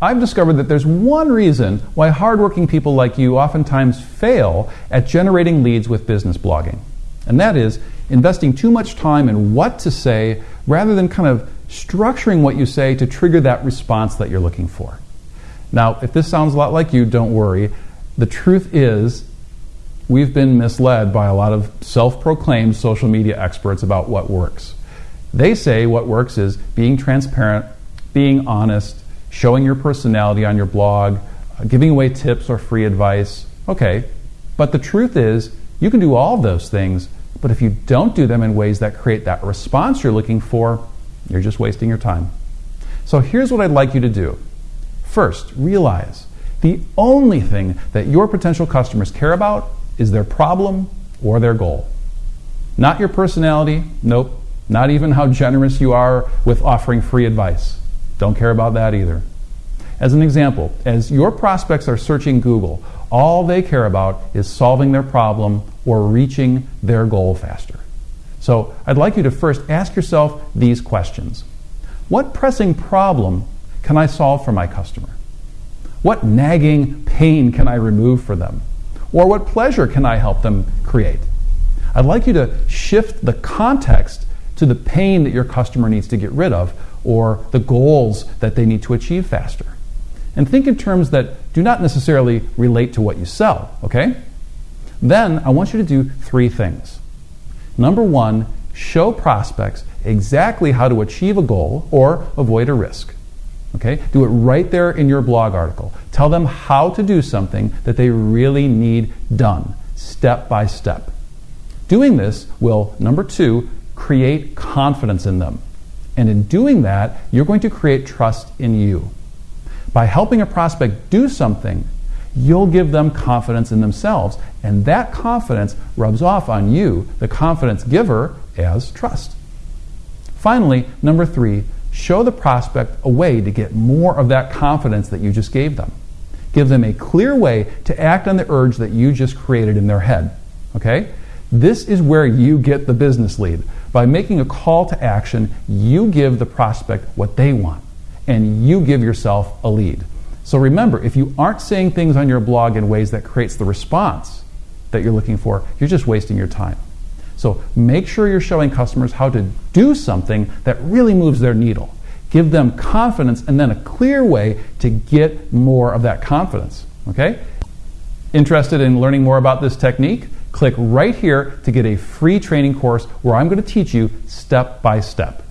I've discovered that there's one reason why hardworking people like you oftentimes fail at generating leads with business blogging. And that is investing too much time in what to say rather than kind of structuring what you say to trigger that response that you're looking for. Now, if this sounds a lot like you, don't worry. The truth is, we've been misled by a lot of self proclaimed social media experts about what works. They say what works is being transparent, being honest, showing your personality on your blog, giving away tips or free advice. Okay, but the truth is, you can do all of those things, but if you don't do them in ways that create that response you're looking for, you're just wasting your time. So here's what I'd like you to do. First, realize the only thing that your potential customers care about is their problem or their goal. Not your personality, nope, not even how generous you are with offering free advice. Don't care about that either. As an example, as your prospects are searching Google, all they care about is solving their problem or reaching their goal faster. So I'd like you to first ask yourself these questions What pressing problem can I solve for my customer? What nagging pain can I remove for them? Or what pleasure can I help them create? I'd like you to shift the context to the pain that your customer needs to get rid of or the goals that they need to achieve faster. And think in terms that do not necessarily relate to what you sell, okay? Then I want you to do three things. Number one, show prospects exactly how to achieve a goal or avoid a risk. Okay? Do it right there in your blog article. Tell them how to do something that they really need done, step by step. Doing this will, number two, create confidence in them. And in doing that, you're going to create trust in you. By helping a prospect do something, you'll give them confidence in themselves. And that confidence rubs off on you, the confidence giver, as trust. Finally, number three, show the prospect a way to get more of that confidence that you just gave them. Give them a clear way to act on the urge that you just created in their head. Okay? This is where you get the business lead. By making a call to action, you give the prospect what they want, and you give yourself a lead. So remember, if you aren't saying things on your blog in ways that creates the response that you're looking for, you're just wasting your time. So make sure you're showing customers how to do something that really moves their needle. Give them confidence and then a clear way to get more of that confidence. Okay? Interested in learning more about this technique? Click right here to get a free training course where I'm going to teach you step by step.